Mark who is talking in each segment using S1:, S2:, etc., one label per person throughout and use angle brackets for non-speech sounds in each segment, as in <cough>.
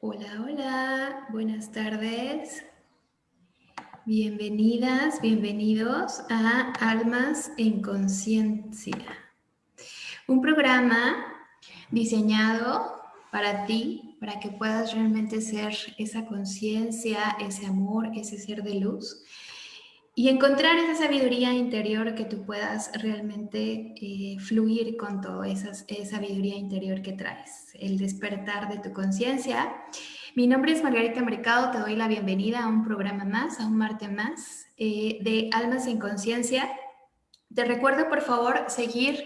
S1: Hola, hola, buenas tardes. Bienvenidas, bienvenidos a Almas en Conciencia. Un programa diseñado para ti, para que puedas realmente ser esa conciencia, ese amor, ese ser de luz y encontrar esa sabiduría interior que tú puedas realmente eh, fluir con toda esa, sabiduría interior que traes, el despertar de tu conciencia. Mi nombre es Margarita Mercado, te doy la bienvenida a un programa más, a un martes más eh, de Almas en Conciencia. Te recuerdo por favor seguir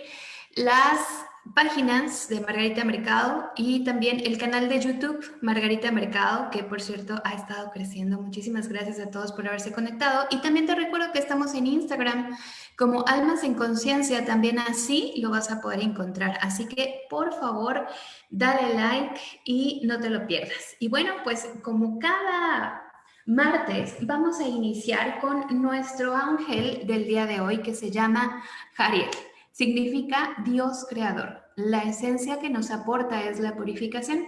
S1: las páginas de Margarita Mercado y también el canal de YouTube Margarita Mercado, que por cierto ha estado creciendo. Muchísimas gracias a todos por haberse conectado. Y también te recuerdo que estamos en Instagram como Almas en Conciencia, también así lo vas a poder encontrar. Así que por favor, dale like y no te lo pierdas. Y bueno, pues como cada martes vamos a iniciar con nuestro ángel del día de hoy que se llama Jariel. Significa Dios creador. La esencia que nos aporta es la purificación.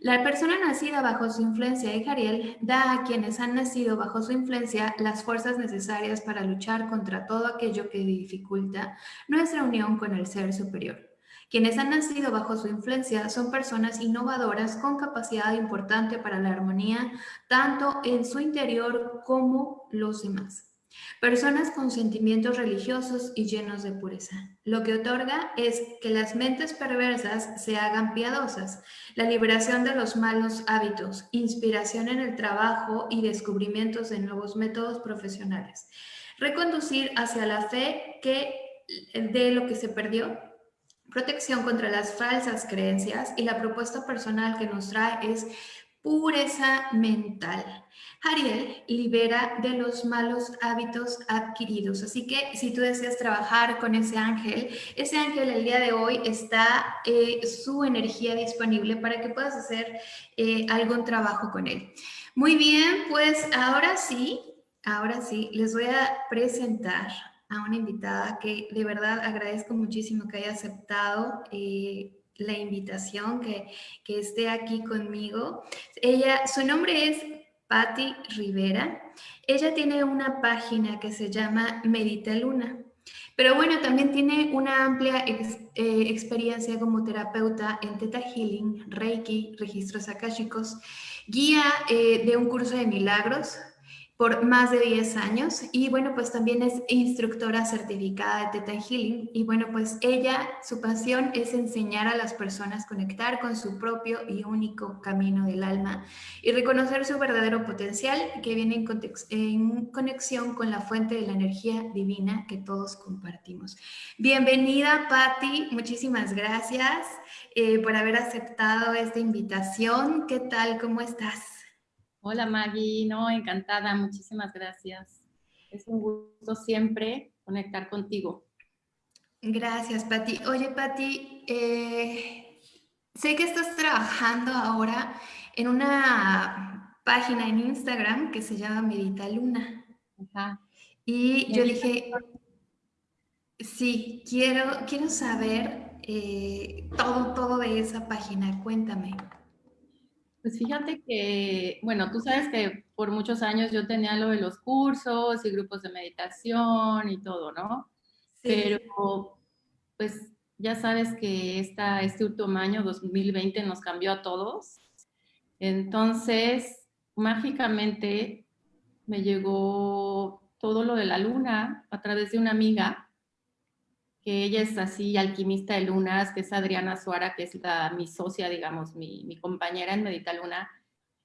S1: La persona nacida bajo su influencia de Jariel da a quienes han nacido bajo su influencia las fuerzas necesarias para luchar contra todo aquello que dificulta nuestra unión con el ser superior. Quienes han nacido bajo su influencia son personas innovadoras con capacidad importante para la armonía, tanto en su interior como los demás. Personas con sentimientos religiosos y llenos de pureza. Lo que otorga es que las mentes perversas se hagan piadosas, la liberación de los malos hábitos, inspiración en el trabajo y descubrimientos de nuevos métodos profesionales. Reconducir hacia la fe que de lo que se perdió, protección contra las falsas creencias y la propuesta personal que nos trae es pureza mental. Ariel libera de los malos hábitos adquiridos. Así que si tú deseas trabajar con ese ángel, ese ángel el día de hoy está eh, su energía disponible para que puedas hacer eh, algún trabajo con él. Muy bien, pues ahora sí, ahora sí, les voy a presentar a una invitada que de verdad agradezco muchísimo que haya aceptado eh, la invitación, que, que esté aquí conmigo. Ella, su nombre es Patti Rivera. Ella tiene una página que se llama Medita Luna. Pero bueno, también tiene una amplia eh, experiencia como terapeuta en Theta Healing, Reiki, registros akáshicos, guía eh, de un curso de milagros, por más de 10 años y bueno, pues también es instructora certificada de Theta Healing y bueno, pues ella, su pasión es enseñar a las personas conectar con su propio y único camino del alma y reconocer su verdadero potencial que viene en, en conexión con la fuente de la energía divina que todos compartimos. Bienvenida Patti, muchísimas gracias eh, por haber aceptado esta invitación. ¿Qué tal? ¿Cómo estás?
S2: Hola Maggie, no, encantada, muchísimas gracias. Es un gusto siempre conectar contigo.
S1: Gracias, Pati. Oye, Pati, eh, sé que estás trabajando ahora en una página en Instagram que se llama Medita Luna. Ajá. Y yo dije, sí, quiero, quiero saber eh, todo, todo de esa página. Cuéntame.
S2: Pues fíjate que, bueno, tú sabes que por muchos años yo tenía lo de los cursos y grupos de meditación y todo, ¿no? Pero, pues ya sabes que esta, este último año, 2020, nos cambió a todos. Entonces, mágicamente me llegó todo lo de la luna a través de una amiga que ella es así alquimista de lunas, que es Adriana Suara, que es la, mi socia, digamos, mi, mi, compañera en Medita Luna,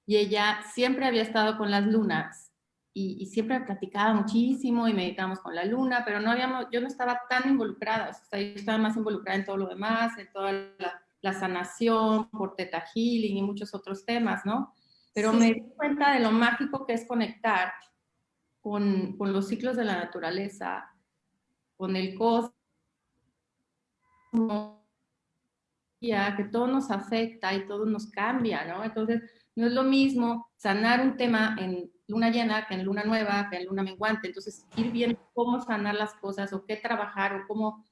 S2: y ella siempre había estado con las lunas y, siempre platicaba muchísimo y meditamos con la luna, pero no habíamos, yo no estaba tan involucrada, o sea, yo estaba más involucrada en todo lo demás, en toda la, la sanación, por Teta Healing y muchos otros temas, ¿no? Pero me di cuenta de lo mágico que es conectar con, con los ciclos de la naturaleza, con el cosmos, que todo nos afecta y todo nos cambia, ¿no? Entonces, no es lo mismo sanar un tema en luna llena que en luna nueva, que en luna menguante. Entonces, ir viendo cómo sanar las cosas o qué trabajar o cómo,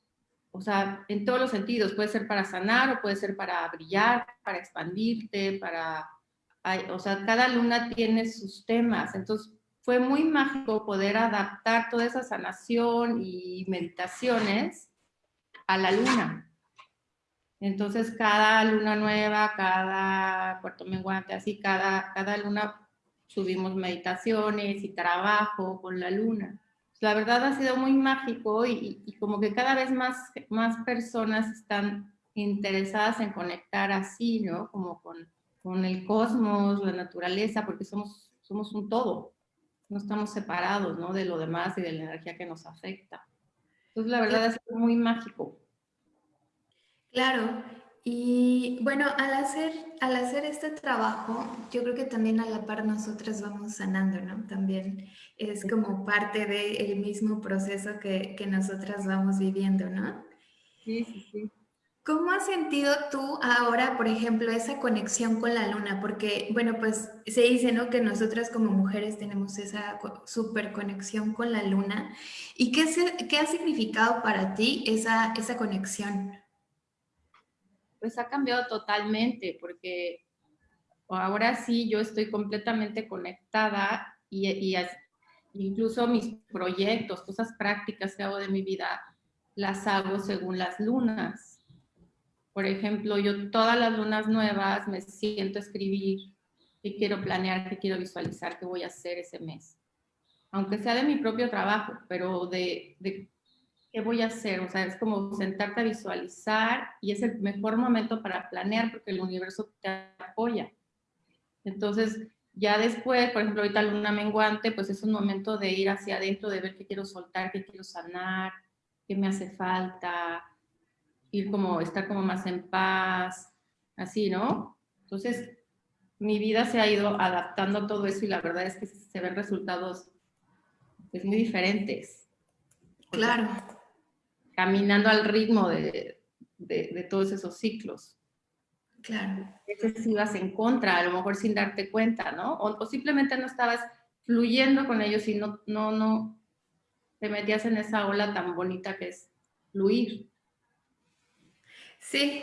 S2: o sea, en todos los sentidos. Puede ser para sanar o puede ser para brillar, para expandirte, para o sea, cada luna tiene sus temas, entonces fue muy mágico poder adaptar toda esa sanación y meditaciones a la luna. Entonces, cada luna nueva, cada cuarto menguante, así, cada, cada luna subimos meditaciones y trabajo con la luna. La verdad ha sido muy mágico y, y como que cada vez más, más personas están interesadas en conectar así, ¿no? Como con, con el cosmos, la naturaleza, porque somos, somos un todo. No estamos separados, ¿no? De lo demás y de la energía que nos afecta. Entonces, la verdad sido muy mágico.
S1: Claro, y bueno, al hacer, al hacer este trabajo, yo creo que también a la par nosotras vamos sanando, ¿no? También es como parte del mismo proceso que, que nosotras vamos viviendo, ¿no?
S2: Sí, sí, sí.
S1: ¿Cómo has sentido tú ahora, por ejemplo, esa conexión con la luna? Porque, bueno, pues se dice, ¿no? Que nosotras como mujeres tenemos esa super conexión con la luna. ¿Y qué, qué ha significado para ti esa, esa conexión?
S2: pues ha cambiado totalmente porque ahora sí yo estoy completamente conectada y, incluso mis proyectos, cosas prácticas que hago de mi vida, las hago según las lunas. Por ejemplo, yo todas las lunas nuevas me siento a escribir qué quiero planear, qué quiero visualizar, qué voy a hacer ese mes. Aunque sea de mi propio trabajo, pero de, de ¿qué voy a hacer? O sea, es como sentarte a visualizar y es el mejor momento para planear porque el universo te apoya. Entonces, ya después, por ejemplo, ahorita luna menguante, pues es un momento de ir hacia adentro, de ver qué quiero soltar, qué quiero sanar, qué me hace falta, ir como, estar como más en paz, así, ¿no? Entonces, mi vida se ha ido adaptando a todo eso y la verdad es que se ven resultados pues, muy diferentes.
S1: Claro
S2: caminando al ritmo de, de, todos esos ciclos.
S1: Claro.
S2: A veces ibas en contra, a lo mejor sin darte cuenta, ¿no? O, simplemente no estabas fluyendo con ellos y no, no, no te metías en esa ola tan bonita que es fluir.
S1: Sí,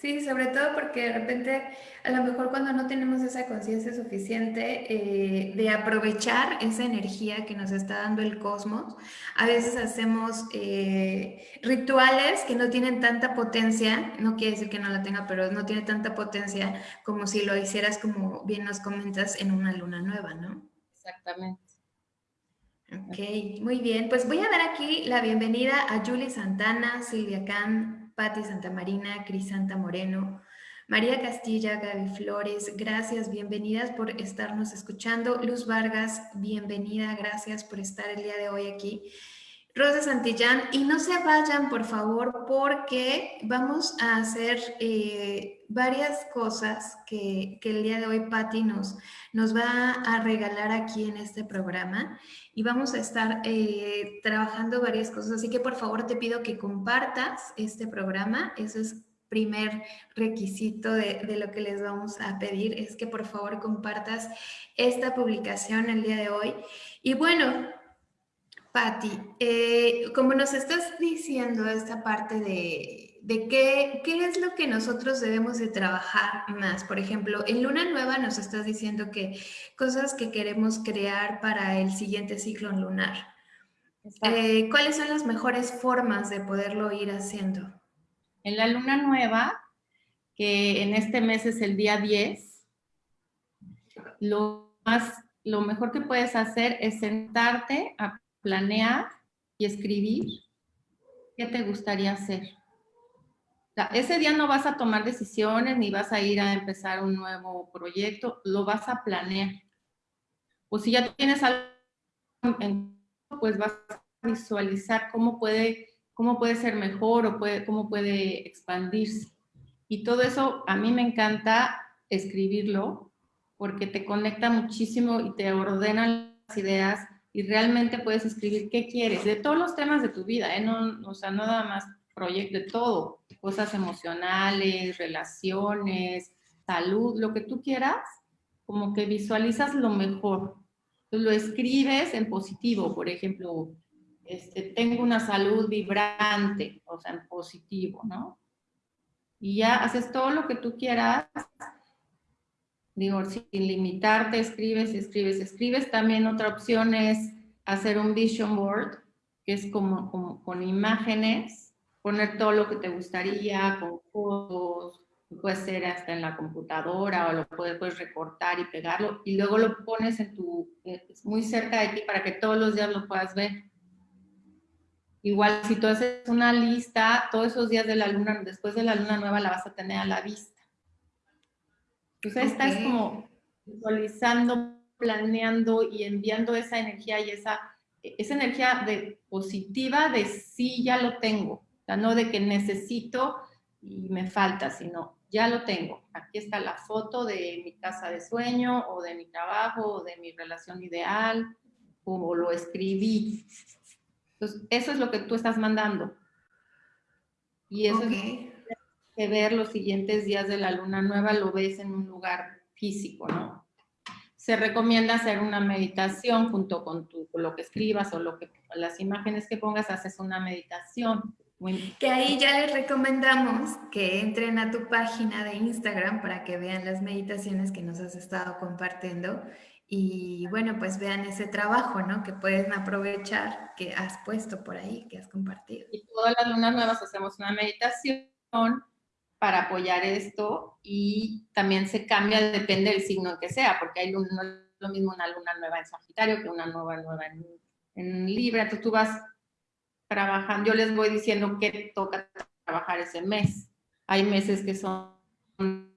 S1: Sí, sobre todo porque de repente, a lo mejor cuando no tenemos esa conciencia suficiente eh, de aprovechar esa energía que nos está dando el cosmos, a veces hacemos eh, rituales que no tienen tanta potencia, no quiere decir que no la tenga, pero no tiene tanta potencia como si lo hicieras, como bien nos comentas, en una luna nueva, ¿no?
S2: Exactamente.
S1: Ok, muy bien. Pues voy a dar aquí la bienvenida a Julie Santana, Silvia Can, Patti Marina, Cris Santa Moreno, María Castilla, Gaby Flores, gracias, bienvenidas por estarnos escuchando. Luz Vargas, bienvenida, gracias por estar el día de hoy aquí. Rosa Santillán, y no se vayan, por favor, porque vamos a hacer eh, varias cosas que, el día de hoy Patti nos, nos va a regalar aquí en este programa y vamos a estar eh, trabajando varias cosas. Así que, por favor, te pido que compartas este programa. Ese es primer requisito de, de, lo que les vamos a pedir es que por favor compartas esta publicación el día de hoy. Y bueno, Patti, eh, como nos estás diciendo esta parte de, de qué, qué, es lo que nosotros debemos de trabajar más, por ejemplo, en Luna Nueva nos estás diciendo que cosas que queremos crear para el siguiente ciclo lunar. Eh, ¿Cuáles son las mejores formas de poderlo ir haciendo?
S2: En la Luna Nueva, que en este mes es el día 10, lo, más, lo mejor que puedes hacer es sentarte a planear y escribir qué te gustaría hacer. Ese día no vas a tomar decisiones ni vas a ir a empezar un nuevo proyecto, lo vas a planear. O si ya tienes algo en pues vas a visualizar cómo puede, cómo puede ser mejor o puede, cómo puede expandirse. Y todo eso a mí me encanta escribirlo porque te conecta muchísimo y te ordena las ideas y realmente puedes escribir qué quieres, de todos los temas de tu vida, ¿eh? no, o sea, nada más proyecto, de todo, cosas emocionales, relaciones, salud, lo que tú quieras, como que visualizas lo mejor. Entonces lo escribes en positivo, por ejemplo, este, tengo una salud vibrante, o sea, en positivo, ¿no? Y ya haces todo lo que tú quieras digo, sin limitarte, escribes, escribes, escribes. También otra opción es hacer un vision board, que es como, como con imágenes, poner todo lo que te gustaría, con fotos, puede ser hasta en la computadora o lo puedes, recortar y pegarlo y luego lo pones en tu, es muy cerca de ti para que todos los días lo puedas ver. Igual si tú haces una lista, todos esos días de la luna, después de la luna nueva la vas a tener a la vista. Entonces estás como visualizando, planeando y enviando esa energía y esa, esa energía de, positiva de sí, ya lo tengo. O sea, no de que necesito y me falta, sino ya lo tengo. Aquí está la foto de mi casa de sueño o de mi trabajo o de mi relación ideal, como lo escribí. Entonces, eso es lo que tú estás mandando. Y eso es que ver los siguientes días de la luna nueva, lo ves en un lugar físico, ¿no? Se recomienda hacer una meditación junto con, tu, lo que escribas o lo que, las imágenes que pongas, haces una meditación
S1: que ahí ya les recomendamos que entren a tu página de Instagram para que vean las meditaciones que nos has estado compartiendo y bueno, pues vean ese trabajo, ¿no? Que pueden aprovechar que has puesto por ahí, que has compartido.
S2: Y todas las lunas nuevas hacemos una meditación para apoyar esto y también se cambia, depende del signo que sea, porque hay luna, no es lo mismo una luna nueva en Sagitario que una nueva nueva en, en Libra, entonces tú vas trabajan, yo les voy diciendo que toca trabajar ese mes. Hay meses que son,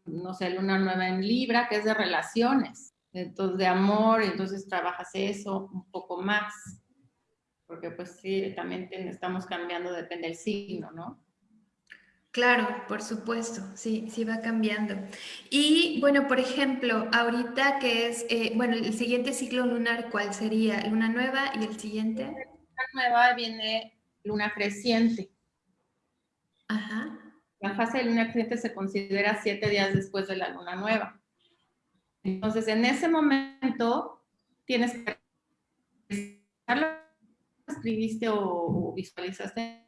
S2: no sé, luna nueva en Libra, que es de relaciones, entonces de amor, entonces trabajas eso un poco más, porque pues sí, también estamos cambiando, depende del signo, ¿no?
S1: Claro, por supuesto, sí, sí va cambiando. Y bueno, por ejemplo, ahorita que es, eh, bueno, el siguiente ciclo lunar, ¿cuál sería? ¿Luna nueva y el siguiente?
S2: Luna nueva viene luna creciente.
S1: Ajá.
S2: La fase de luna creciente se considera siete días después de la luna nueva. Entonces, en ese momento, tienes que lo escribiste o, visualizaste,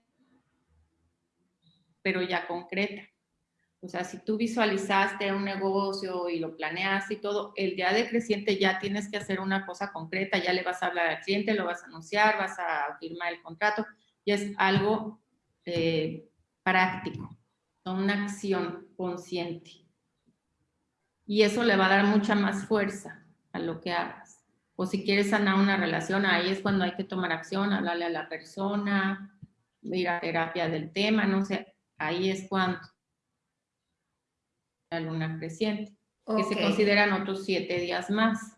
S2: pero ya concreta. O sea, si tú visualizaste un negocio y lo planeaste y todo, el día de creciente ya tienes que hacer una cosa concreta, ya le vas a hablar al cliente, lo vas a anunciar, vas a firmar el contrato, y es algo eh, práctico, una acción consciente. Y eso le va a dar mucha más fuerza a lo que hagas. O si quieres sanar una relación, ahí es cuando hay que tomar acción, hablarle a la persona, ir a terapia del tema, no sé, ahí es cuando la luna creciente, que se consideran otros siete días más.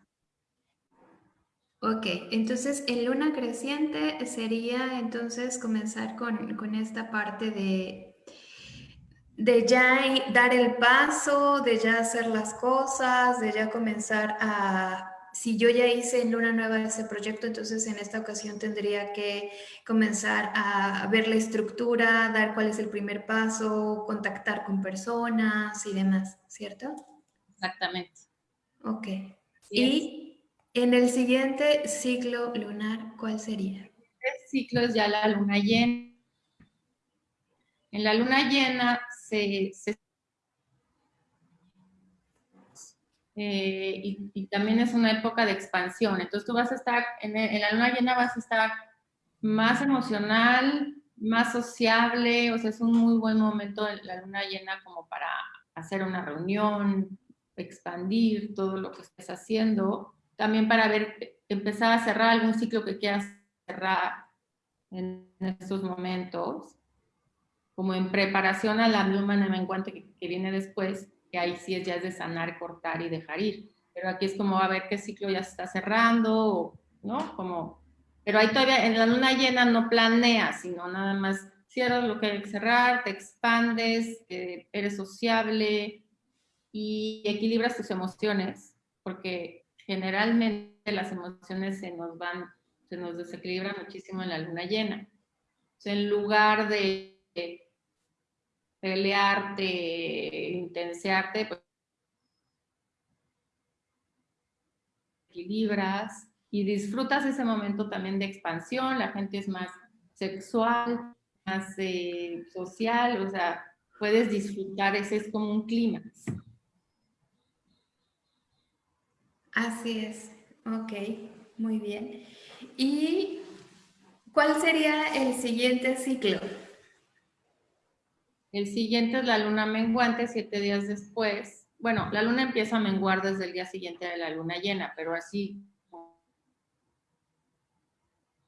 S1: Ok, entonces en luna creciente sería entonces comenzar con, esta parte de, de ya dar el paso, de ya hacer las cosas, de ya comenzar a... Si yo ya hice en luna nueva ese proyecto, entonces en esta ocasión tendría que comenzar a ver la estructura, dar cuál es el primer paso, contactar con personas y demás, ¿cierto?
S2: Exactamente.
S1: Ok. y en el siguiente ciclo lunar, ¿cuál sería?
S2: El ciclo es ya la luna llena. En la luna llena se, eh, y, también es una época de expansión. Entonces tú vas a estar, en, en, la luna llena vas a estar más emocional, más sociable, o sea, es un muy buen momento en la luna llena como para hacer una reunión, expandir todo lo que estés haciendo también para ver, empezar a cerrar algún ciclo que quieras cerrar en estos momentos, como en preparación a la luna menguante que, que viene después, que ahí sí es ya es de sanar, cortar y dejar ir. Pero aquí es como a ver qué ciclo ya se está cerrando, ¿no? Como, pero ahí todavía en la luna llena no planeas, sino nada más cierras lo que hay que cerrar, te expandes, eres sociable y equilibras tus emociones, porque generalmente las emociones se nos van, se nos desequilibran muchísimo en la luna llena. en lugar de pelearte, intensearte, pues equilibras y disfrutas ese momento también de expansión, la gente es más sexual, más eh, social, o sea, puedes disfrutar, ese es como un clímax.
S1: Así es, ok, muy bien. ¿Y cuál sería el siguiente ciclo?
S2: El siguiente es la luna menguante, siete días después. Bueno, la luna empieza a menguar desde el día siguiente de la luna llena, pero así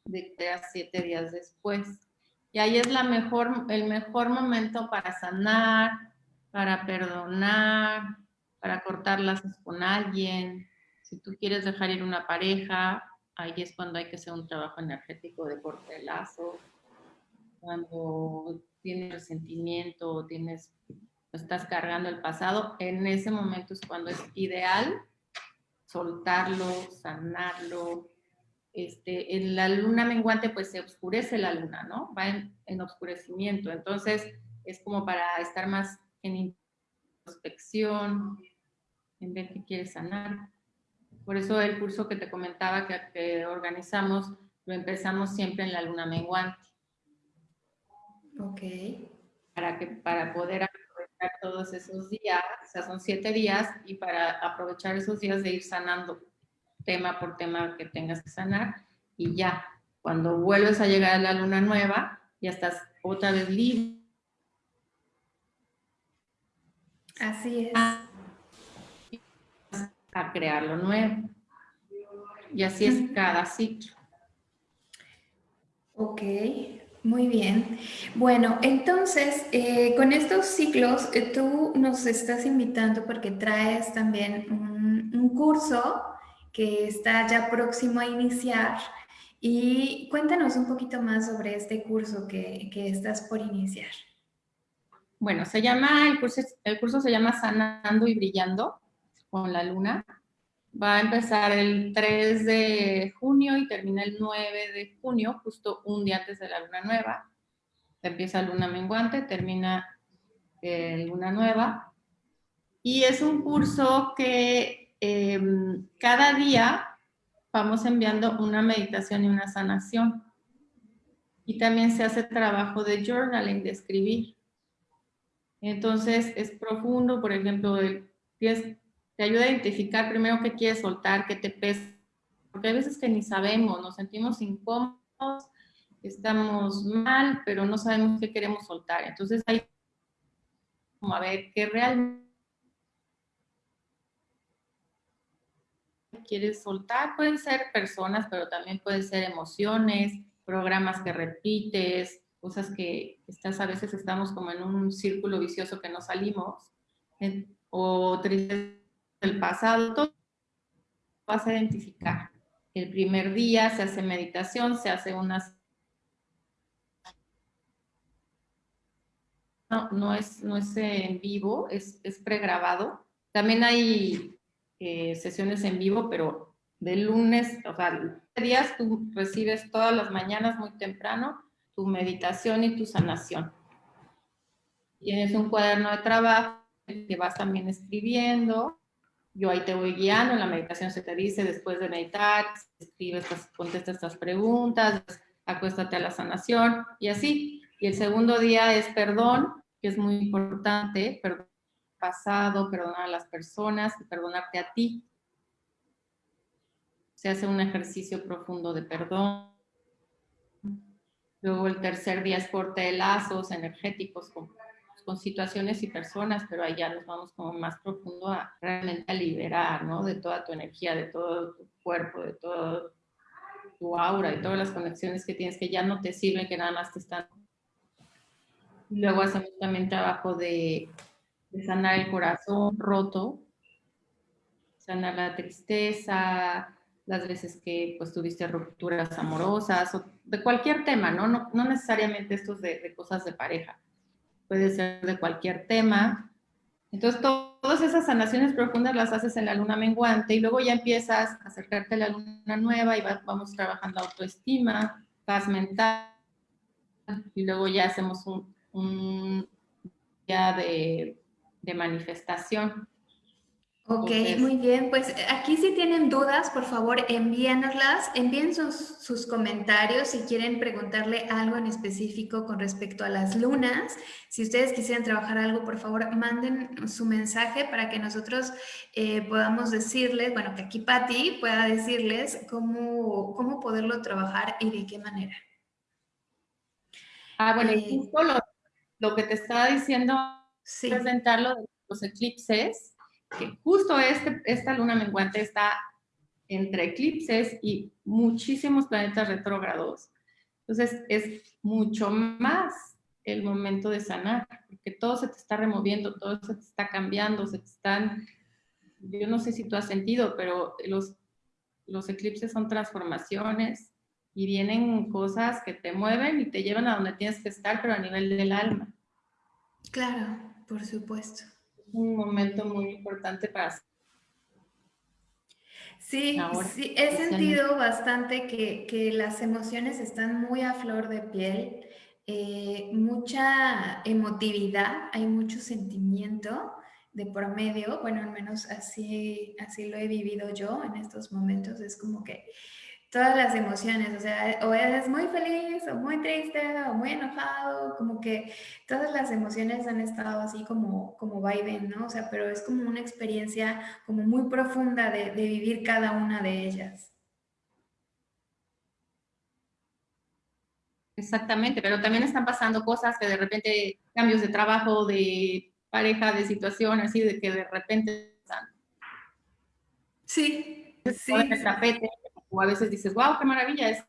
S2: de siete días después. Y ahí es la mejor, el mejor momento para sanar, para perdonar, para cortar lazos con alguien. Si tú quieres dejar ir una pareja, ahí es cuando hay que hacer un trabajo energético de corte de. Cuando tienes resentimiento, tienes, estás cargando el pasado, en ese momento es cuando es ideal soltarlo, sanarlo, este, en la luna menguante pues se oscurece la luna, ¿no? Va en, en oscurecimiento, entonces es como para estar más en introspección, en ver qué quieres sanar. Por eso el curso que te comentaba que, que organizamos, lo empezamos siempre en la luna menguante.
S1: Ok.
S2: Para, que, para poder aprovechar todos esos días, o sea, son siete días, y para aprovechar esos días de ir sanando tema por tema que tengas que sanar y ya, cuando vuelves a llegar a la luna nueva, ya estás otra vez libre.
S1: Así es.
S2: A crear lo nuevo. Y así es cada ciclo.
S1: Ok, muy bien. Bueno, entonces, eh, con estos ciclos, eh, tú nos estás invitando porque traes también un, un curso que está ya próximo a iniciar. Y cuéntanos un poquito más sobre este curso que, que estás por iniciar.
S2: Bueno, se llama, el curso, el curso se llama Sanando y Brillando con la luna. Va a empezar el 3 de junio y termina el 9 de junio, justo un día antes de la luna nueva. Empieza luna menguante, termina eh, luna nueva. Y es un curso que Em, cada día vamos enviando una meditación y una sanación. Y también se hace trabajo de journaling, de escribir. Entonces es profundo, por ejemplo, te ayuda a identificar primero qué quieres soltar, qué te pesa, porque hay veces que ni sabemos, nos sentimos incómodos, estamos mal, pero no sabemos qué queremos soltar. Entonces hay como a ver qué realmente quieres soltar. Pueden ser personas, pero también pueden ser emociones, programas que repites, cosas que a veces estamos como en un círculo vicioso que no salimos, o tristes del pasado, todo vas a identificar. El primer día se hace meditación, se hace unas... No, no es, no es en vivo, es, es pregrabado. También hay eh, sesiones en vivo, pero de lunes, o sea, días tú recibes todas las mañanas muy temprano tu meditación y tu sanación. Tienes un cuaderno de trabajo que vas también escribiendo. Yo ahí te voy guiando, en la meditación se te dice después de meditar, escribes, contesta estas preguntas, acuéstate a la sanación y así. Y el segundo día es perdón, que es muy importante, perdón pasado, perdonar a las personas y perdonarte a ti. Se hace un ejercicio profundo de perdón. Luego el tercer día es corte de lazos energéticos con situaciones y personas, pero allá nos vamos como más profundo a realmente a liberar, ¿no? De toda tu energía, de todo tu cuerpo, de todo tu aura, de todas las conexiones que tienes que ya no te sirven, que nada más te están... Luego hacemos también trabajo de de sanar el corazón roto, sanar la tristeza, las veces que pues tuviste rupturas amorosas, o de cualquier tema, ¿no? No, no necesariamente estos de, de, cosas de pareja, puede ser de cualquier tema. Entonces, todas esas sanaciones profundas las haces en la luna menguante y luego ya empiezas a acercarte a la luna nueva y vamos trabajando autoestima, paz mental, y luego ya hacemos un, un día de de manifestación.
S1: Ok, muy bien. Pues aquí si tienen dudas, por favor envíenoslas, envíen sus, sus, comentarios si quieren preguntarle algo en específico con respecto a las lunas. Si ustedes quisieran trabajar algo, por favor manden su mensaje para que nosotros eh, podamos decirles, bueno, que aquí Patti pueda decirles cómo, cómo poderlo trabajar y de qué manera.
S2: Ah, bueno, eh, justo lo, que te estaba diciendo, presentarlo de los eclipses que justo este, esta luna menguante está entre eclipses y muchísimos planetas retrógrados. Entonces es mucho más el momento de sanar, porque todo se te está removiendo, todo se te está cambiando, se te están, yo no sé si tú has sentido, pero los, los eclipses son transformaciones y vienen cosas que te mueven y te llevan a donde tienes que estar, pero a nivel del alma.
S1: Claro, por supuesto
S2: un momento muy importante para...
S1: Sí, sí, he sentido bastante que, las emociones están muy a flor de piel, eh, mucha emotividad, hay mucho sentimiento de por medio, bueno, al menos así, así lo he vivido yo en estos momentos, es como que todas las emociones, o sea, o eres muy feliz o muy triste o muy enojado, como que todas las emociones han estado así como, como vaivén, ¿no? O sea, pero es como una experiencia como muy profunda de, de vivir cada una de ellas.
S2: Exactamente, pero también están pasando cosas que de repente, cambios de trabajo, de pareja, de situación, así de que de repente...
S1: Sí, sí.
S2: tapete, o a veces dices, wow, qué maravilla, es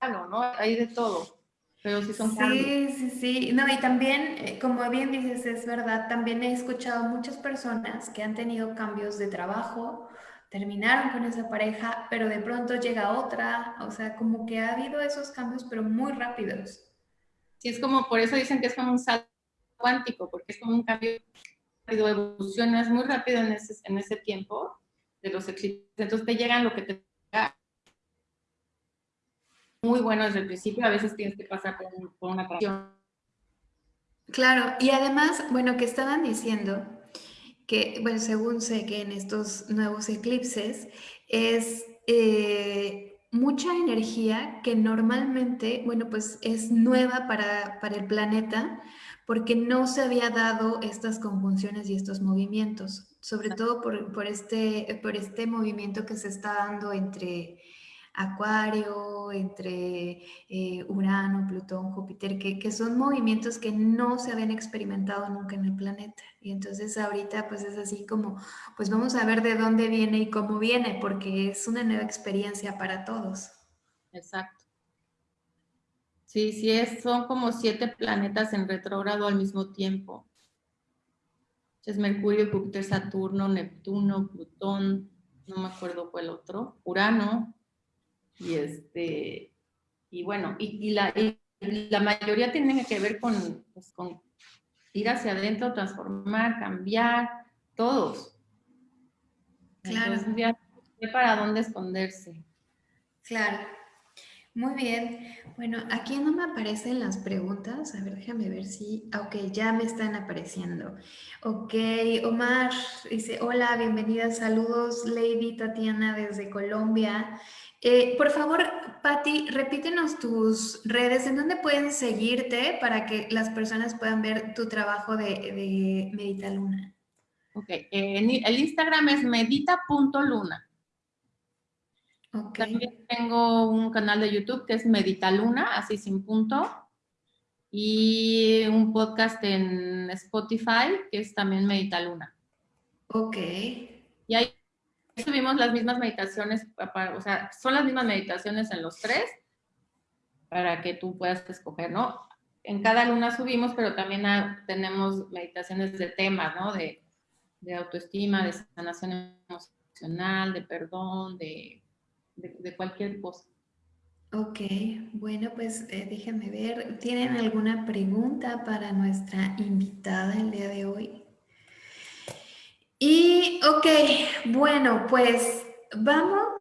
S2: algo, ¿no? Hay de todo. Pero sí son
S1: Sí, sí, sí. No, y también, eh, como bien dices, es verdad, también he escuchado muchas personas que han tenido cambios de trabajo, terminaron con esa pareja, pero de pronto llega otra, o sea, como que ha habido esos cambios, pero muy rápidos.
S2: Sí, es como, por eso dicen que es como un salto cuántico, porque es como un cambio rápido, evolucionas muy rápido en ese, en ese tiempo de los eclipses, entonces te llegan lo que te muy bueno desde el principio, a veces tienes que pasar por, una canción.
S1: Claro, y además, bueno, que estaban diciendo que, bueno, según sé que en estos nuevos eclipses es eh, mucha energía que normalmente, bueno, pues es nueva para, para el planeta porque no se había dado estas conjunciones y estos movimientos, sobre todo por, por, este, por este movimiento que se está dando entre Acuario, entre eh, Urano, Plutón, Júpiter, que, son movimientos que no se habían experimentado nunca en el planeta. Y entonces ahorita pues es así como, pues vamos a ver de dónde viene y cómo viene, porque es una nueva experiencia para todos.
S2: Exacto. Sí, sí, es, son como siete planetas en retrógrado al mismo tiempo. Es Mercurio, Júpiter, Saturno, Neptuno, Plutón, no me acuerdo cuál otro, Urano, y, este, y bueno, y, la, la, mayoría tienen que ver con, pues, con ir hacia adentro, transformar, cambiar, todos.
S1: Claro.
S2: Entonces, ya para dónde esconderse.
S1: Claro. Muy bien. Bueno, aquí no me aparecen las preguntas. A ver, déjame ver si... Ok, ya me están apareciendo. Ok, Omar dice, hola, bienvenida, saludos, Lady Tatiana desde Colombia. Eh, por favor, Patti, repítenos tus redes, en dónde pueden seguirte para que las personas puedan ver tu trabajo de, de Medita Luna.
S2: Ok, el Instagram es medita.luna. Okay. También tengo un canal de YouTube que es Medita Luna, así sin punto, y un podcast en Spotify que es también Medita Luna.
S1: Ok.
S2: Y hay subimos las mismas meditaciones, o sea, son las mismas meditaciones en los tres para que tú puedas escoger, ¿no? En cada luna subimos, pero también tenemos meditaciones de temas, ¿no? De, autoestima, de sanación emocional, de perdón, de, cualquier cosa.
S1: Ok, bueno, pues eh, ver. ¿Tienen alguna pregunta para nuestra invitada el día de hoy? Y, ok, bueno, pues vamos,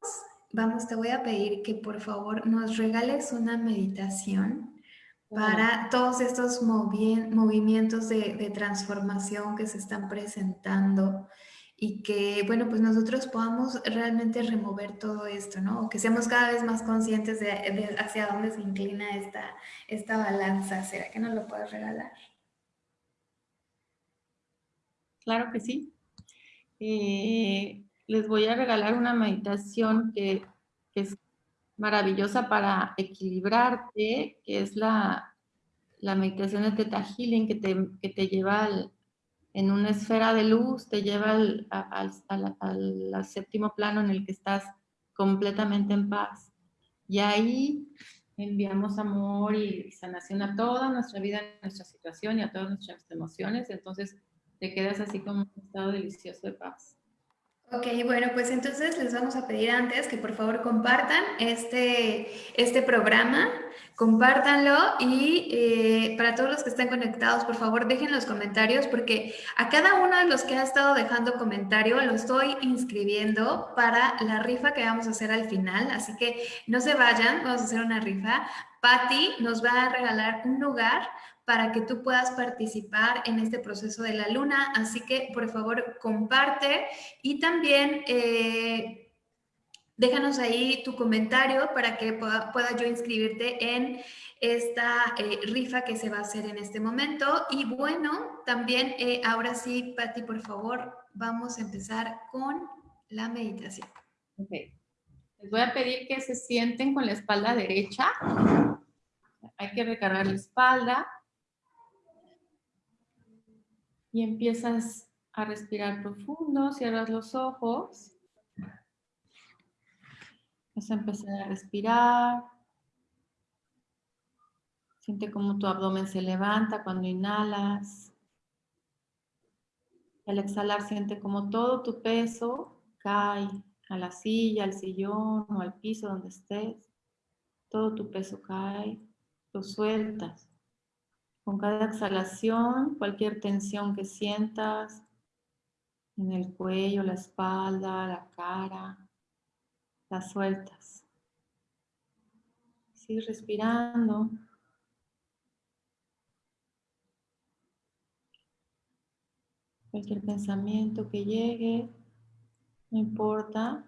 S1: vamos, te voy a pedir que por favor nos regales una meditación para todos estos movimientos de, transformación que se están presentando y que, bueno, pues nosotros podamos realmente remover todo esto, ¿no? O que seamos cada vez más conscientes de, hacia dónde se inclina esta, esta balanza. ¿Será que nos lo puedes regalar?
S2: Claro que sí. Eh, les voy a regalar una meditación que, es maravillosa para equilibrarte, que es la, la meditación de Theta Healing, que te, que te lleva al, en una esfera de luz, te lleva al, al, séptimo plano en el que estás completamente en paz. Y ahí enviamos amor y sanación a toda nuestra vida, a nuestra situación y a todas nuestras emociones. Entonces te quedas así como un estado delicioso de paz.
S1: Ok, bueno, pues entonces les vamos a pedir antes que por favor compartan este, este programa, compártanlo y eh, para todos los que están conectados, por favor dejen los comentarios porque a cada uno de los que ha estado dejando comentario lo estoy inscribiendo para la rifa que vamos a hacer al final, así que no se vayan, vamos a hacer una rifa. Patti nos va a regalar un lugar para que tú puedas participar en este proceso de la luna. Así que, por favor, comparte y también eh, déjanos ahí tu comentario para que pueda, yo inscribirte en esta eh, rifa que se va a hacer en este momento. Y bueno, también eh, ahora sí, Patti, por favor, vamos a empezar con la meditación.
S2: Ok. Les voy a pedir que se sienten con la espalda derecha. Hay que recargar la espalda y empiezas a respirar profundo, cierras los ojos, vas a empezar a respirar, siente cómo tu abdomen se levanta cuando inhalas, al exhalar siente como todo tu peso cae a la silla, al sillón o al piso donde estés, todo tu peso cae, lo sueltas. Con cada exhalación, cualquier tensión que sientas en el cuello, la espalda, la cara, la sueltas. Sigue respirando. Cualquier pensamiento que llegue, no importa,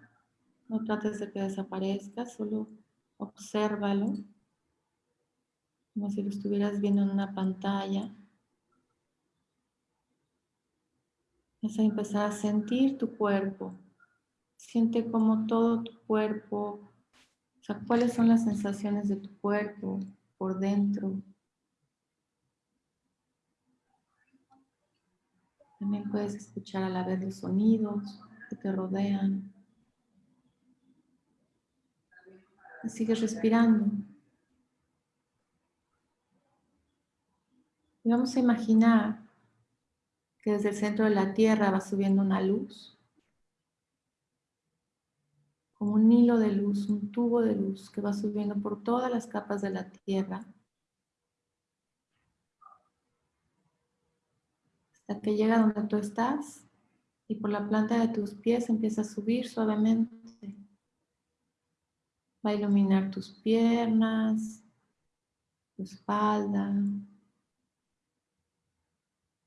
S2: no trates de que desaparezca, solo obsérvalo como si lo estuvieras viendo en una pantalla. Vas a empezar a sentir tu cuerpo. Siente como todo tu cuerpo, o sea, cuáles son las sensaciones de tu cuerpo por dentro. También puedes escuchar a la vez los sonidos que te rodean. Y sigues respirando. Y vamos a imaginar que desde el centro de la Tierra va subiendo una luz, como un hilo de luz, un tubo de luz que va subiendo por todas las capas de la Tierra, hasta que llega donde tú estás y por la planta de tus pies empieza a subir suavemente. Va a iluminar tus piernas, tu espalda,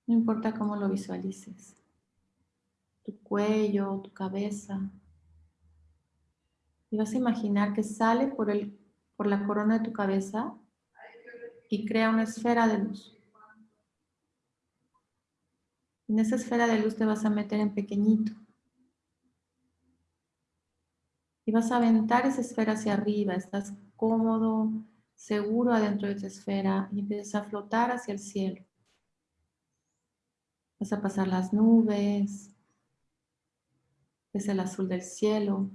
S2: no importa cómo lo visualices. Tu cuello, tu cabeza. Y vas a imaginar que sale por, el, por la corona de tu cabeza y crea una esfera de luz. En esa esfera de luz te vas a meter en pequeñito. Y vas a aventar esa esfera hacia arriba. Estás cómodo, seguro adentro de esa esfera y empiezas a flotar hacia el cielo. Vas a pasar las nubes, es el azul del cielo.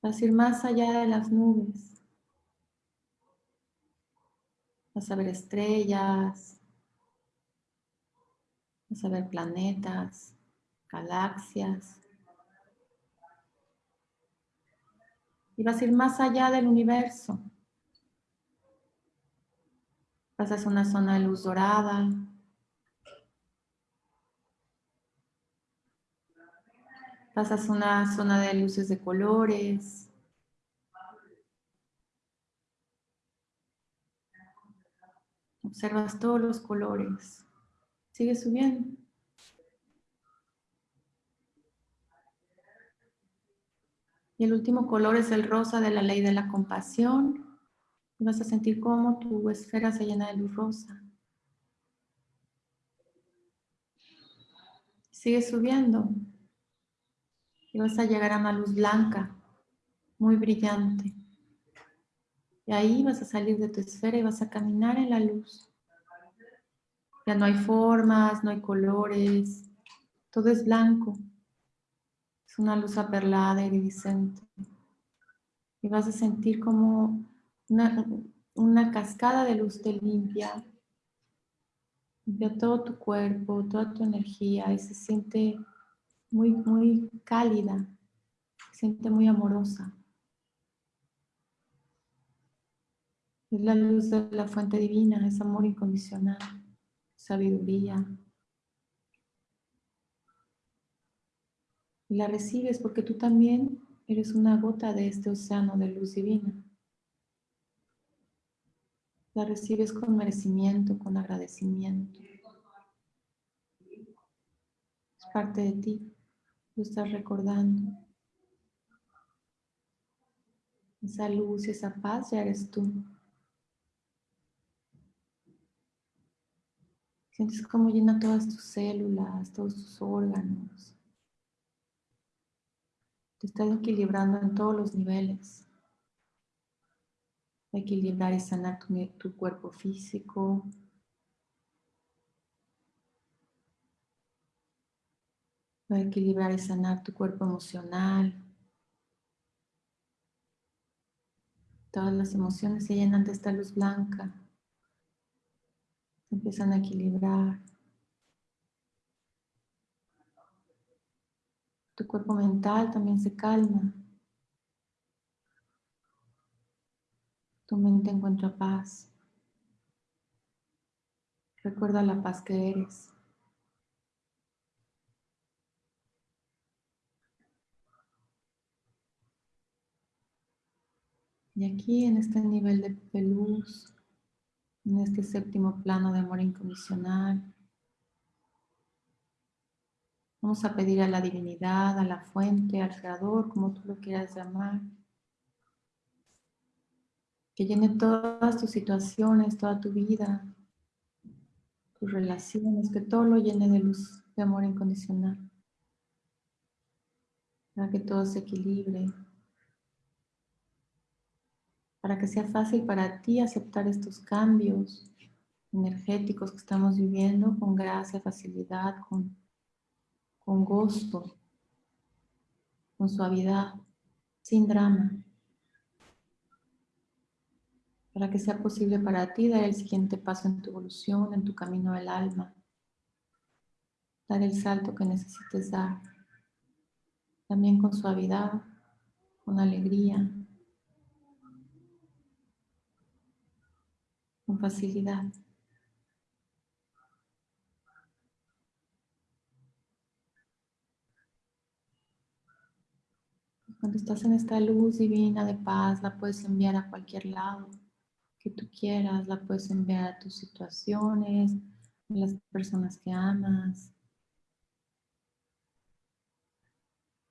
S2: Vas a ir más allá de las nubes. Vas a ver estrellas, vas a ver planetas, galaxias. Y vas a ir más allá del universo. Pasas una zona de luz dorada. Pasas una zona de luces de colores. Observas todos los colores. Sigue subiendo. Y el último color es el rosa de la ley de la compasión. Y vas a sentir cómo tu esfera se llena de luz rosa. Sigue subiendo. Y vas a llegar a una luz blanca, muy brillante. Y ahí vas a salir de tu esfera y vas a caminar en la luz. Ya no hay formas, no hay colores, todo es blanco. Es una luz aperlada, iridiscente. Y vas a sentir como una, una cascada de luz te limpia. Limpia todo tu cuerpo, toda tu energía y se siente muy, muy cálida, se siente muy amorosa. Es la luz de la fuente divina, es amor incondicional, sabiduría. La recibes porque tú también eres una gota de este océano de luz divina. La recibes con merecimiento, con agradecimiento. Es parte de ti. Lo estás recordando. Esa luz esa paz ya eres tú. Sientes como llena todas tus células, todos tus órganos. Te estás equilibrando en todos los niveles. Equilibrar y sanar tu, cuerpo físico, va a equilibrar y sanar tu cuerpo emocional. Todas las emociones se llenan de esta luz blanca empiezan a equilibrar. Tu cuerpo mental también se calma. Tu mente encuentra paz. Recuerda la paz que eres. Y aquí en este nivel de luz, en este séptimo plano de amor incondicional. Vamos a pedir a la divinidad, a la fuente, al creador, como tú lo quieras llamar, que llene todas tus situaciones, toda tu vida, tus relaciones, que todo lo llene de luz, de amor incondicional, para que todo se equilibre, para que sea fácil para ti aceptar estos cambios energéticos que estamos viviendo con gracia, facilidad, con, con gusto, con suavidad, sin drama. Para que sea posible para ti dar el siguiente paso en tu evolución, en tu camino del alma. Dar el salto que necesites dar. También con suavidad, con alegría, con facilidad. Cuando estás en esta luz divina de paz, la puedes enviar a cualquier lado que tú quieras, la puedes enviar a tus situaciones, a las personas que amas,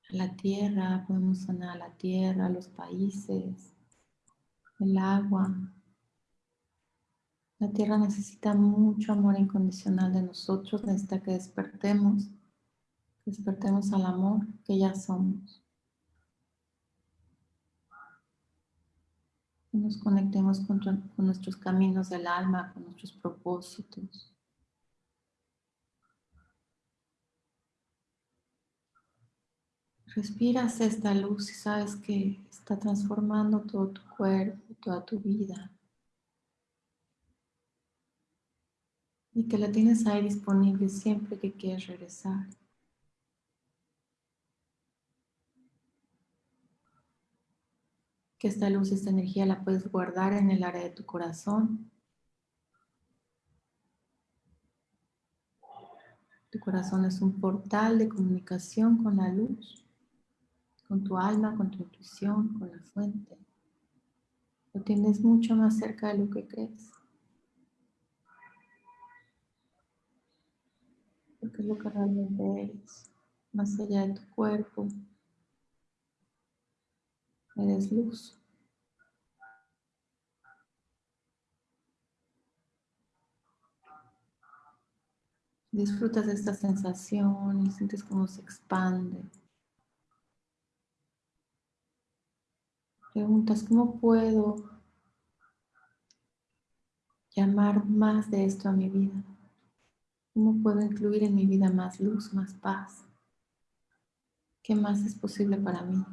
S2: a la tierra, podemos sanar a la tierra, a los países, el agua, la tierra necesita mucho amor incondicional de nosotros, necesita que despertemos, despertemos al amor que ya somos. Nos conectemos con, nuestros caminos del alma, con nuestros propósitos. Respiras esta luz y sabes que está transformando todo tu cuerpo, toda tu vida. y que la tienes ahí disponible siempre que quieras regresar. Que esta luz, esta energía la puedes guardar en el área de tu corazón. Tu corazón es un portal de comunicación con la luz, con tu alma, con tu intuición, con la fuente. Lo tienes mucho más cerca de lo que crees. porque es lo que realmente eres, más allá de tu cuerpo, Eres luz. Disfrutas de esta sensación y sientes cómo se expande. Preguntas, ¿cómo puedo llamar más de esto a mi vida? ¿Cómo puedo incluir en mi vida más luz, más paz? ¿Qué más es posible para mí?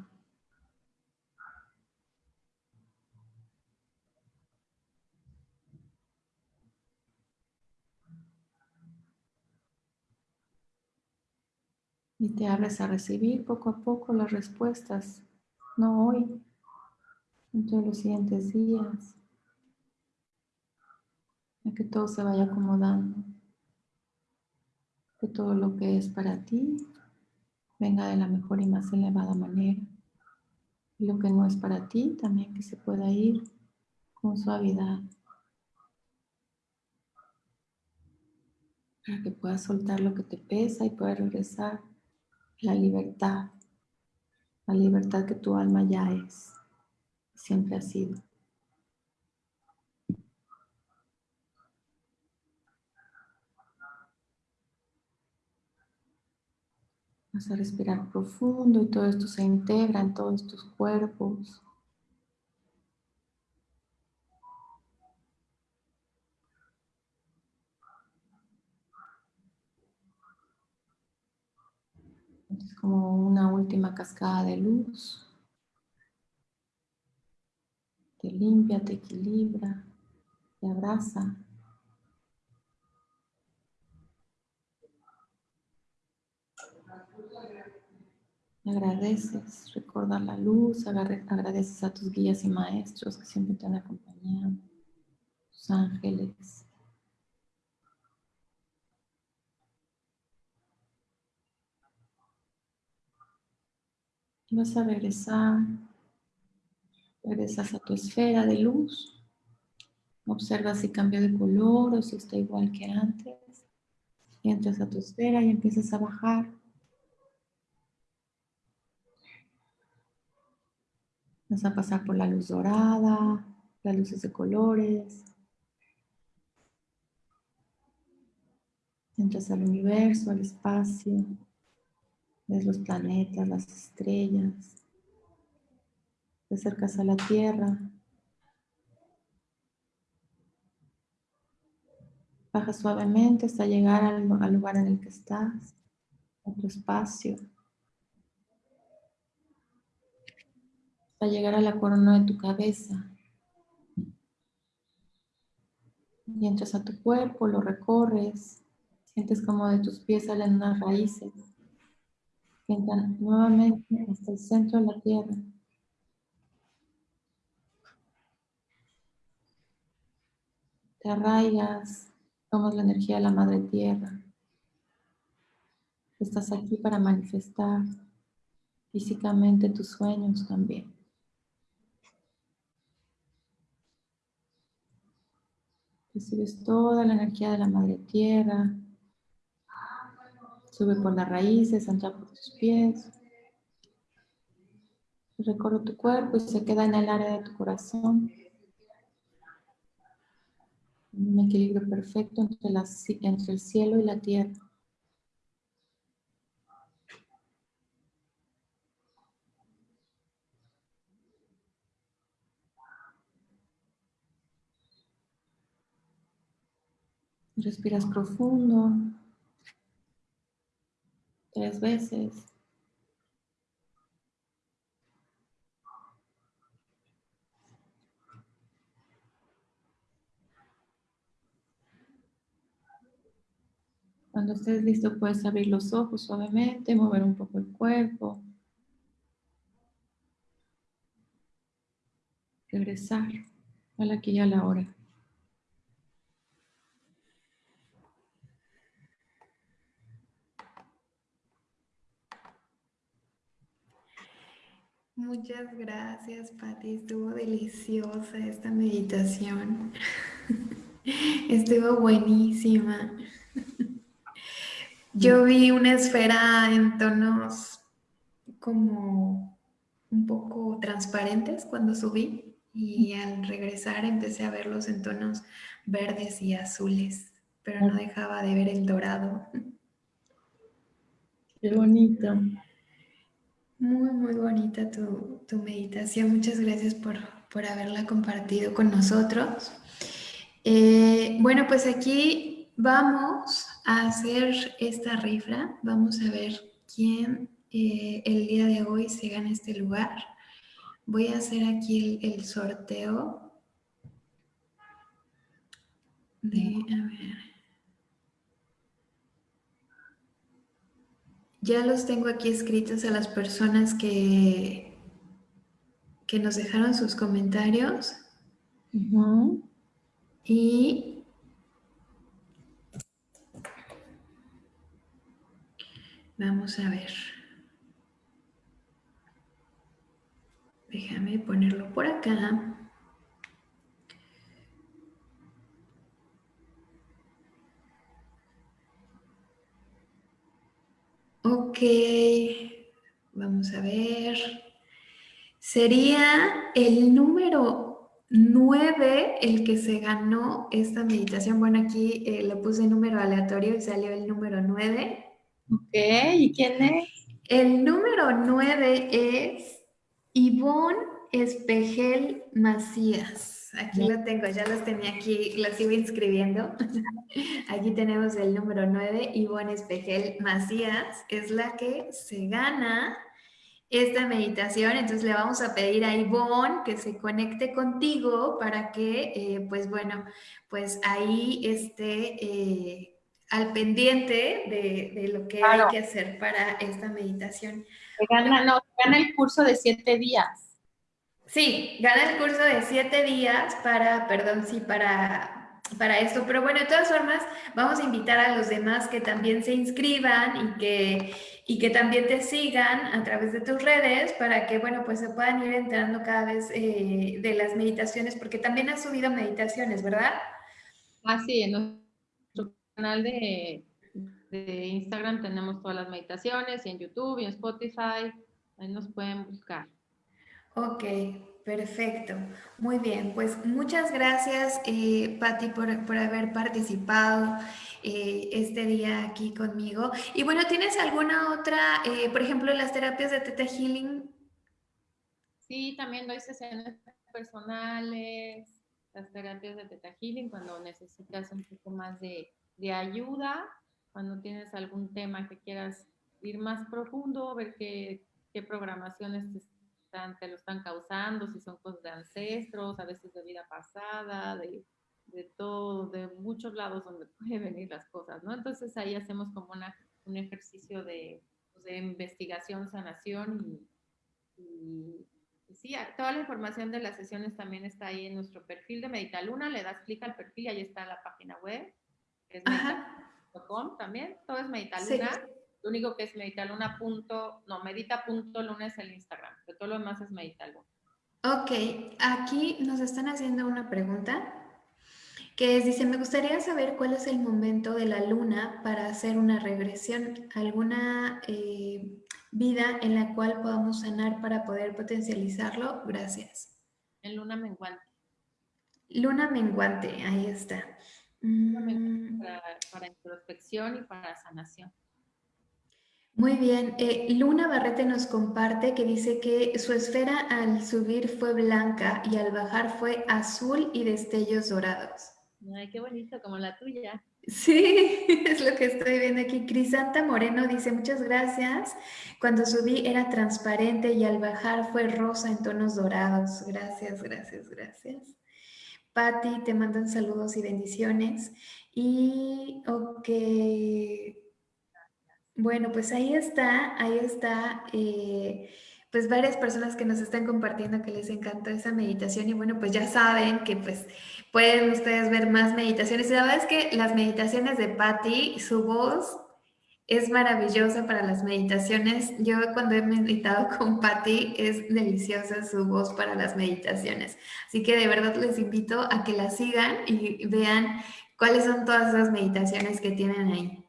S2: Y te abres a recibir poco a poco las respuestas, no hoy, entre los siguientes días, a que todo se vaya acomodando, que todo lo que es para ti venga de la mejor y más elevada manera, y lo que no es para ti también que se pueda ir con suavidad, para que puedas soltar lo que te pesa y puedas regresar la libertad, la libertad que tu alma ya es, siempre ha sido. Vas a respirar profundo y todo esto se integra en todos tus cuerpos. Es como una última cascada de luz. Te limpia, te equilibra, te abraza. Agradeces, recordar la luz, agradeces a tus guías y maestros que siempre te han acompañado, tus ángeles. Vas a regresar, regresas a tu esfera de luz, observa si cambió de color o si está igual que antes, entras a tu esfera y empiezas a bajar. Vas a pasar por la luz dorada, las luces de colores. Entras al universo, al espacio. Ves los planetas, las estrellas. Te acercas a la Tierra. Baja suavemente hasta llegar al, lugar en el que estás, a tu espacio. Hasta llegar a la corona de tu cabeza. Y entras a tu cuerpo, lo recorres, sientes como de tus pies salen unas raíces entran nuevamente hasta el centro de la tierra. Te arraigas, tomas la energía de la madre tierra. Estás aquí para manifestar físicamente tus sueños también. Recibes toda la energía de la madre tierra, Sube por las raíces, entra por tus pies. Recorre tu cuerpo y se queda en el área de tu corazón. Un equilibrio perfecto entre, entre el cielo y la tierra. Respiras profundo tres veces. Cuando estés listo puedes abrir los ojos suavemente, mover un poco el cuerpo. Regresar a aquí y a la hora.
S1: Muchas gracias, Patti. Estuvo deliciosa esta meditación. <laughs> Estuvo buenísima. Yo vi una esfera en tonos como un poco transparentes cuando subí y al regresar empecé a verlos en tonos verdes y azules, pero no dejaba de ver el dorado.
S2: Qué bonito.
S1: Muy, muy bonita tu, meditación. Muchas gracias por, haberla compartido con nosotros. Eh, bueno, pues aquí vamos a hacer esta rifra. Vamos a ver quién eh, el día de hoy se gana este lugar. Voy a hacer aquí el, el sorteo. De, a ver. Ya los tengo aquí escritos a las personas que, que nos dejaron sus comentarios. Y vamos a ver. Déjame ponerlo por acá. Ok, vamos a ver. Sería el número 9 el que se ganó esta meditación. Bueno, aquí eh, le puse número aleatorio y salió el número 9.
S2: Ok, ¿y quién es?
S1: El número 9 es Ivonne Espejel Macías. Aquí lo tengo, ya los tenía aquí, los sigo inscribiendo. <laughs> aquí tenemos el número 9, Ivonne Espejel Macías, es la que se gana esta meditación. Entonces le vamos a pedir a Ivonne que se conecte contigo para que, eh, pues bueno, pues ahí esté eh, al pendiente de, lo que hay que hacer para esta meditación.
S2: Se gana, no, gana el curso de siete días.
S1: Sí, gana el curso de siete días para, perdón, sí, para, para esto. Pero bueno, de todas formas, vamos a invitar a los demás que también se inscriban y que, y que también te sigan a través de tus redes para que, bueno, pues se puedan ir enterando cada vez eh, de las meditaciones, porque también has subido meditaciones, ¿verdad?
S2: Ah, sí, en nuestro canal de, de Instagram tenemos todas las meditaciones y en YouTube y en Spotify, ahí nos pueden buscar.
S1: Ok, perfecto. Muy bien, pues muchas gracias, eh, Patti, por, haber participado eh, este día aquí conmigo. Y bueno, ¿tienes alguna otra, eh, por ejemplo, las terapias de Teta Healing?
S2: Sí, también doy sesiones personales, las terapias de Teta Healing cuando necesitas un poco más de, ayuda, cuando tienes algún tema que quieras ir más profundo, ver qué, qué programaciones te te lo están causando, si son cosas de ancestros, a veces de vida pasada, de, de todo, de muchos lados donde <laughs> pueden venir las cosas, ¿no? Entonces ahí hacemos como una, un ejercicio de, pues, de investigación, sanación y, sí, toda la información de las sesiones también está ahí en nuestro perfil de Meditaluna, le das clic al perfil y ahí está la página web, que es medita.com también, todo es Meditaluna. Lo único que es meditaluna. Punto, no, medita punto lunes el Instagram, pero todo lo demás es meditaluna.
S1: Ok, aquí nos están haciendo una pregunta que es, dice, me gustaría saber cuál es el momento de la luna para hacer una regresión, alguna eh, vida en la cual podamos sanar para poder potencializarlo. Gracias.
S2: En luna menguante.
S1: Luna menguante, ahí está.
S2: Mm. para introspección y para sanación.
S1: Muy bien. Eh, Luna Barrete nos comparte que dice que su esfera al subir fue blanca y al bajar fue azul y destellos dorados.
S2: Ay, qué bonito, como la tuya.
S1: Sí, <laughs> es lo que estoy viendo aquí. Crisanta Moreno dice, muchas gracias. Cuando subí era transparente y al bajar fue rosa en tonos dorados. Gracias, gracias, gracias. Patti, te mandan saludos y bendiciones. Y, ok, bueno, pues ahí está, ahí está, eh, pues varias personas que nos están compartiendo que les encantó esa meditación y bueno, pues ya saben que pues pueden ustedes ver más meditaciones. Y la verdad es que las meditaciones de Patti, su voz es maravillosa para las meditaciones. Yo cuando he meditado <laughs> con Patti es deliciosa su voz para las meditaciones. Así que de verdad les invito a que la sigan y vean cuáles son todas esas meditaciones que tienen ahí.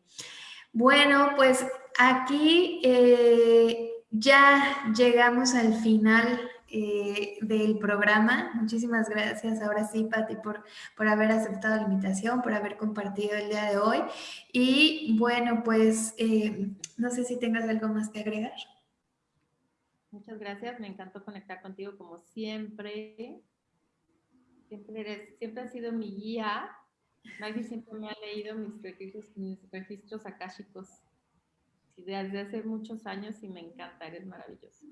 S1: Bueno, pues aquí eh, ya llegamos al final eh, del programa. Muchísimas gracias ahora sí, Patti, por, por haber aceptado la invitación, por haber compartido el día de hoy. Y bueno, pues eh, no sé si tengas algo más que agregar.
S2: Muchas gracias, me encantó conectar contigo como siempre. Siempre, eres, siempre has sido mi guía. Nadie siempre me ha leído mis registros, mis registros akáshicos desde hace muchos años y me encanta, eres maravilloso.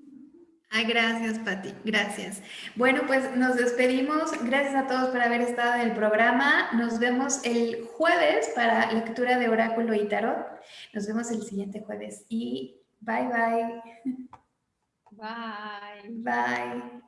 S1: Ay, gracias, Pati, gracias. Bueno, pues nos despedimos. Gracias a todos por haber estado en el programa. Nos vemos el jueves para lectura de oráculo y tarot. Nos vemos el siguiente jueves y bye, bye.
S2: Bye.
S1: Bye.